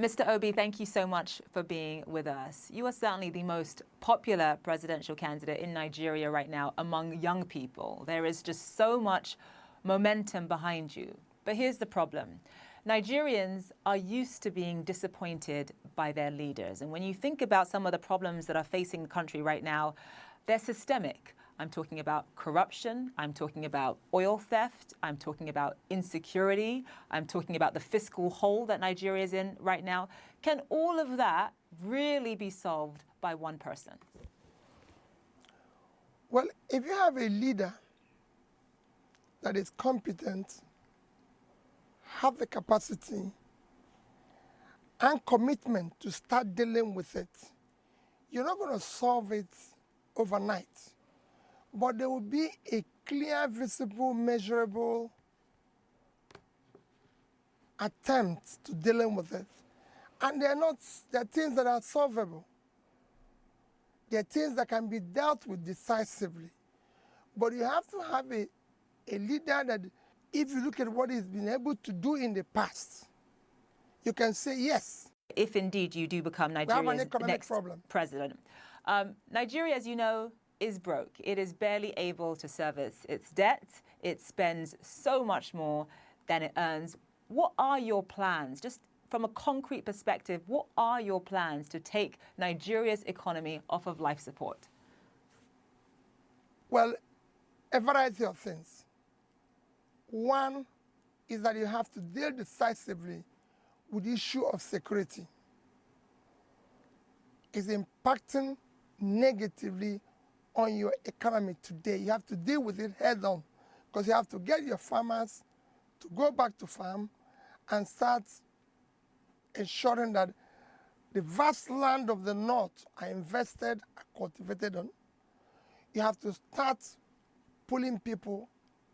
Mr. Obi, thank you so much for being with us. You are certainly the most popular presidential candidate in Nigeria right now among young people. There is just so much momentum behind you. But here's the problem. Nigerians are used to being disappointed by their leaders. And when you think about some of the problems that are facing the country right now, they're systemic. I'm talking about corruption. I'm talking about oil theft. I'm talking about insecurity. I'm talking about the fiscal hole that Nigeria is in right now. Can all of that really be solved by one person? Well, if you have a leader that is competent, have the capacity and commitment to start dealing with it, you're not going to solve it overnight but there will be a clear, visible, measurable attempt to dealing with it. And they're not, they're things that are solvable. They're things that can be dealt with decisively. But you have to have a, a leader that, if you look at what he's been able to do in the past, you can say yes. If indeed you do become Nigeria's next problem. president. Um, Nigeria, as you know, is broke. It is barely able to service its debt. It spends so much more than it earns. What are your plans? Just from a concrete perspective, what are your plans to take Nigeria's economy off of life support? Well, a variety of things. One is that you have to deal decisively with the issue of security. It's impacting negatively on your economy today. You have to deal with it head on because you have to get your farmers to go back to farm and start ensuring that the vast land of the north are invested, are cultivated on. You have to start pulling people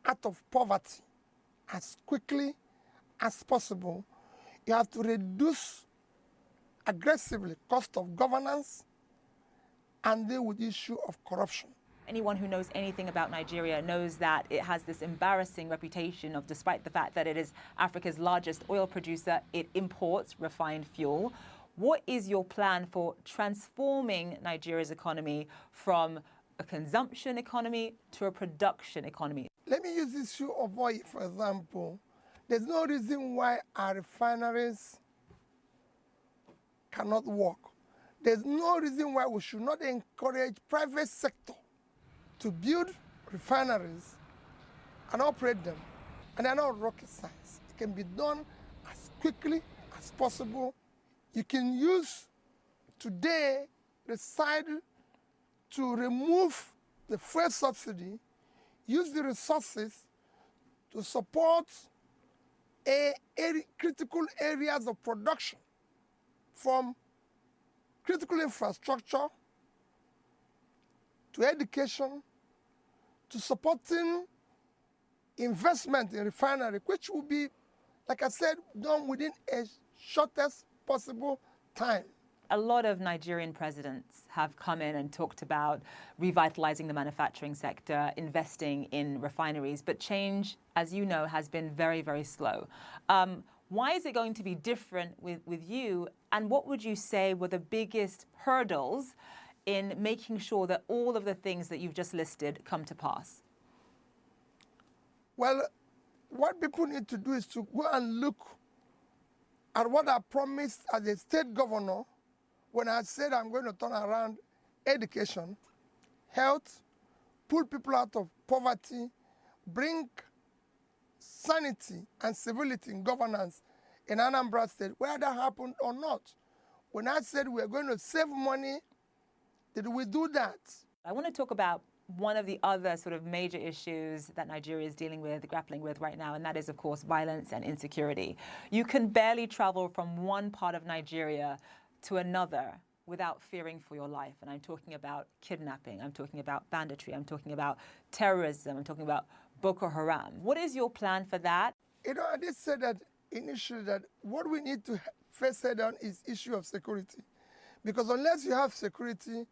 out of poverty as quickly as possible. You have to reduce aggressively cost of governance and deal with the issue of corruption. Anyone who knows anything about Nigeria knows that it has this embarrassing reputation of, despite the fact that it is Africa's largest oil producer, it imports refined fuel. What is your plan for transforming Nigeria's economy from a consumption economy to a production economy? Let me use the issue of oil, for example. There's no reason why our refineries cannot work there's no reason why we should not encourage private sector to build refineries and operate them. And they're not rocket science. It can be done as quickly as possible. You can use today the side to remove the fuel subsidy, use the resources to support a, a critical areas of production from critical infrastructure, to education, to supporting investment in refinery, which will be, like I said, done within a shortest possible time. A lot of Nigerian presidents have come in and talked about revitalizing the manufacturing sector, investing in refineries, but change, as you know, has been very, very slow. Um, why is it going to be different with, with you? And what would you say were the biggest hurdles in making sure that all of the things that you've just listed come to pass? Well, what people need to do is to go and look at what I promised as a state governor when I said I'm going to turn around education, health, pull people out of poverty, bring sanity and civility in governance in Anambra State, whether that happened or not. When I said we're going to save money, did we do that? I want to talk about one of the other sort of major issues that Nigeria is dealing with, grappling with right now, and that is, of course, violence and insecurity. You can barely travel from one part of Nigeria to another without fearing for your life. And I'm talking about kidnapping, I'm talking about banditry, I'm talking about terrorism, I'm talking about Boko Haram. What is your plan for that? You know, I did say that initially that what we need to first set down is issue of security. Because unless you have security,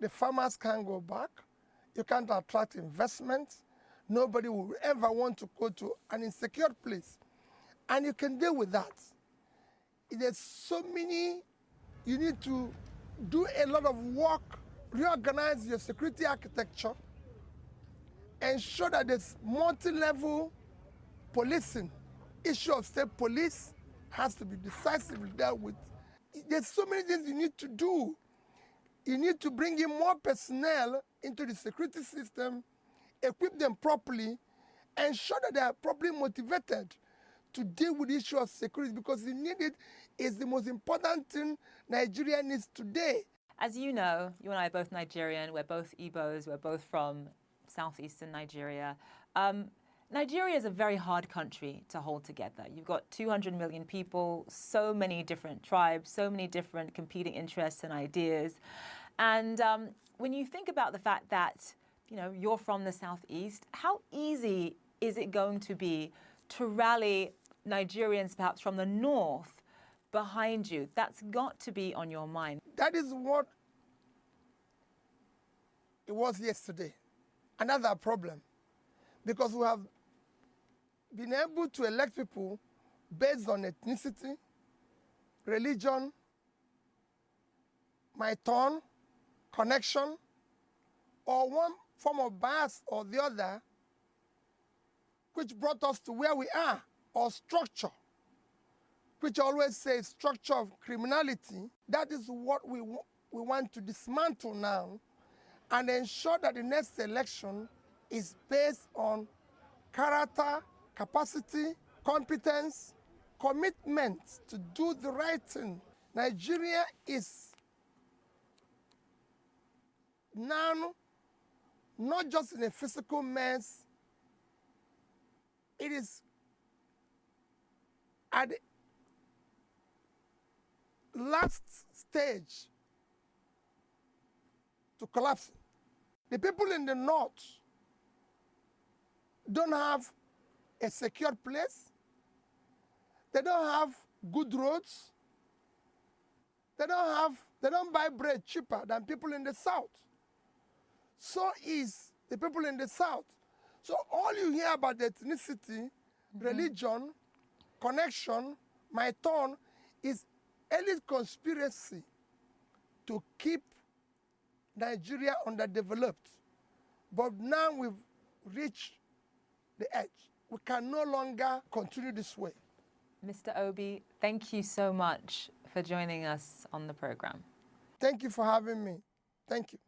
the farmers can't go back. You can't attract investment. Nobody will ever want to go to an insecure place. And you can deal with that. there's so many, you need to do a lot of work, reorganize your security architecture, ensure that this multi-level policing. Issue of state police has to be decisively dealt with. There's so many things you need to do. You need to bring in more personnel into the security system, equip them properly, ensure that they are properly motivated to deal with the issue of security because the need it is the most important thing Nigeria needs today. As you know, you and I are both Nigerian, we're both Igbos, we're both from southeastern Nigeria. Um, Nigeria is a very hard country to hold together. You've got 200 million people, so many different tribes, so many different competing interests and ideas. And um, when you think about the fact that, you know, you're from the southeast, how easy is it going to be to rally Nigerians perhaps from the north behind you. That's got to be on your mind. That is what it was yesterday. Another problem. Because we have been able to elect people based on ethnicity, religion, my tone, connection, or one form of bias or the other, which brought us to where we are or structure, which always says structure of criminality, that is what we, we want to dismantle now and ensure that the next election is based on character, capacity, competence, commitment to do the right thing. Nigeria is now not just in a physical mess, it is at the last stage to collapse. The people in the north don't have a secure place. They don't have good roads. They don't have, they don't buy bread cheaper than people in the south. So is the people in the south. So all you hear about ethnicity, mm -hmm. religion, connection, my tone, is elite conspiracy to keep Nigeria underdeveloped. But now we've reached the edge. We can no longer continue this way. Mr. Obi, thank you so much for joining us on the program. Thank you for having me. Thank you.